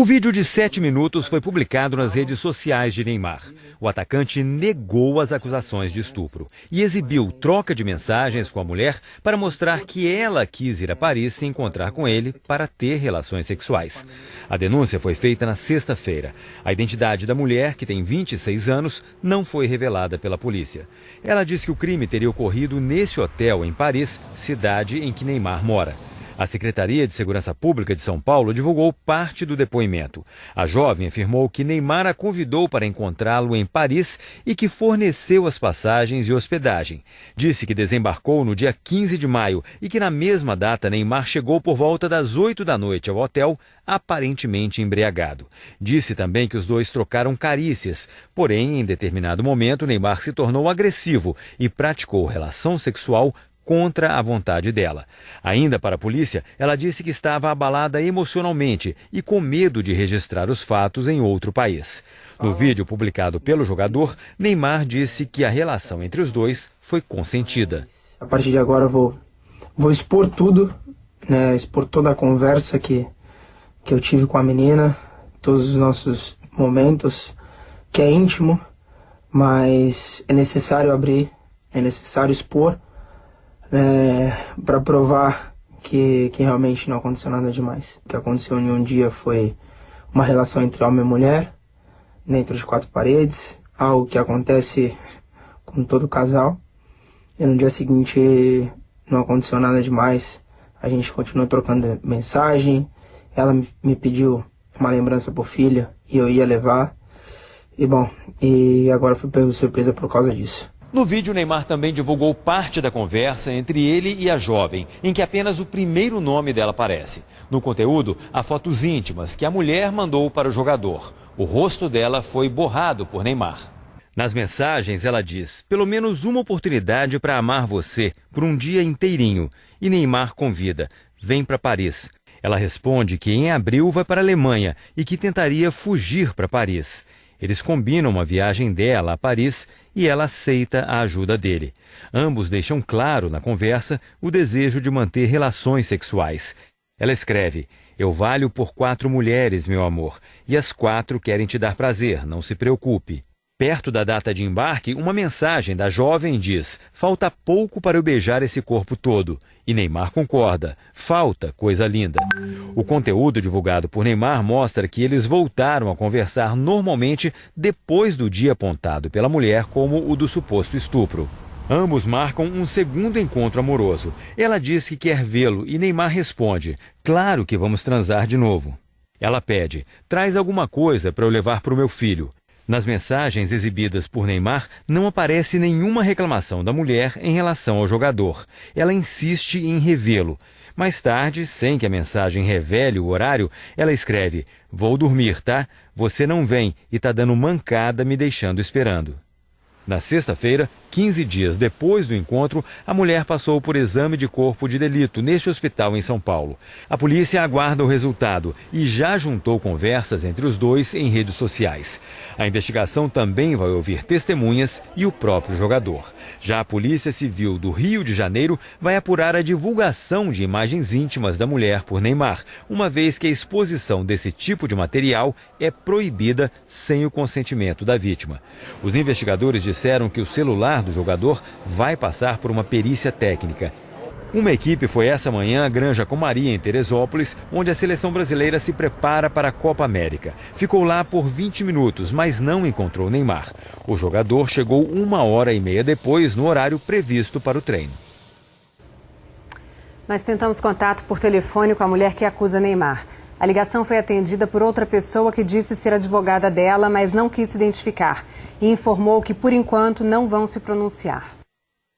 O vídeo de sete minutos foi publicado nas redes sociais de Neymar. O atacante negou as acusações de estupro e exibiu troca de mensagens com a mulher para mostrar que ela quis ir a Paris se encontrar com ele para ter relações sexuais. A denúncia foi feita na sexta-feira. A identidade da mulher, que tem 26 anos, não foi revelada pela polícia. Ela diz que o crime teria ocorrido nesse hotel em Paris, cidade em que Neymar mora. A Secretaria de Segurança Pública de São Paulo divulgou parte do depoimento. A jovem afirmou que Neymar a convidou para encontrá-lo em Paris e que forneceu as passagens e hospedagem. Disse que desembarcou no dia 15 de maio e que na mesma data Neymar chegou por volta das 8 da noite ao hotel, aparentemente embriagado. Disse também que os dois trocaram carícias, porém, em determinado momento, Neymar se tornou agressivo e praticou relação sexual contra a vontade dela. Ainda para a polícia, ela disse que estava abalada emocionalmente e com medo de registrar os fatos em outro país. No vídeo publicado pelo jogador, Neymar disse que a relação entre os dois foi consentida. A partir de agora eu vou, vou expor tudo, né, expor toda a conversa que, que eu tive com a menina, todos os nossos momentos, que é íntimo, mas é necessário abrir, é necessário expor é, para provar que, que realmente não aconteceu nada demais. O que aconteceu em um dia foi uma relação entre homem e mulher, dentro de quatro paredes, algo que acontece com todo casal. E no dia seguinte não aconteceu nada demais. A gente continuou trocando mensagem. Ela me pediu uma lembrança por filha e eu ia levar. E bom, e agora fui pego surpresa por causa disso. No vídeo, Neymar também divulgou parte da conversa entre ele e a jovem, em que apenas o primeiro nome dela aparece. No conteúdo, há fotos íntimas que a mulher mandou para o jogador. O rosto dela foi borrado por Neymar. Nas mensagens, ela diz: pelo menos uma oportunidade para amar você por um dia inteirinho. E Neymar convida: vem para Paris. Ela responde que em abril vai para a Alemanha e que tentaria fugir para Paris. Eles combinam uma viagem dela a Paris e ela aceita a ajuda dele. Ambos deixam claro na conversa o desejo de manter relações sexuais. Ela escreve: Eu valho por quatro mulheres, meu amor, e as quatro querem te dar prazer, não se preocupe. Perto da data de embarque, uma mensagem da jovem diz: Falta pouco para eu beijar esse corpo todo. E Neymar concorda. Falta coisa linda. O conteúdo divulgado por Neymar mostra que eles voltaram a conversar normalmente depois do dia apontado pela mulher como o do suposto estupro. Ambos marcam um segundo encontro amoroso. Ela diz que quer vê-lo e Neymar responde: Claro que vamos transar de novo. Ela pede: Traz alguma coisa para eu levar para o meu filho. Nas mensagens exibidas por Neymar, não aparece nenhuma reclamação da mulher em relação ao jogador. Ela insiste em revê-lo. Mais tarde, sem que a mensagem revele o horário, ela escreve: Vou dormir, tá? Você não vem e tá dando mancada me deixando esperando. Na sexta-feira, 15 dias depois do encontro, a mulher passou por exame de corpo de delito neste hospital em São Paulo. A polícia aguarda o resultado e já juntou conversas entre os dois em redes sociais. A investigação também vai ouvir testemunhas e o próprio jogador. Já a Polícia Civil do Rio de Janeiro vai apurar a divulgação de imagens íntimas da mulher por Neymar, uma vez que a exposição desse tipo de material é proibida sem o consentimento da vítima. Os investigadores disseram que o celular do jogador vai passar por uma perícia técnica. Uma equipe foi essa manhã à Granja Comaria, em Teresópolis, onde a seleção brasileira se prepara para a Copa América. Ficou lá por 20 minutos, mas não encontrou Neymar. O jogador chegou uma hora e meia depois, no horário previsto para o treino. Nós tentamos contato por telefone com a mulher que acusa Neymar. A ligação foi atendida por outra pessoa que disse ser advogada dela, mas não quis se identificar e informou que, por enquanto, não vão se pronunciar.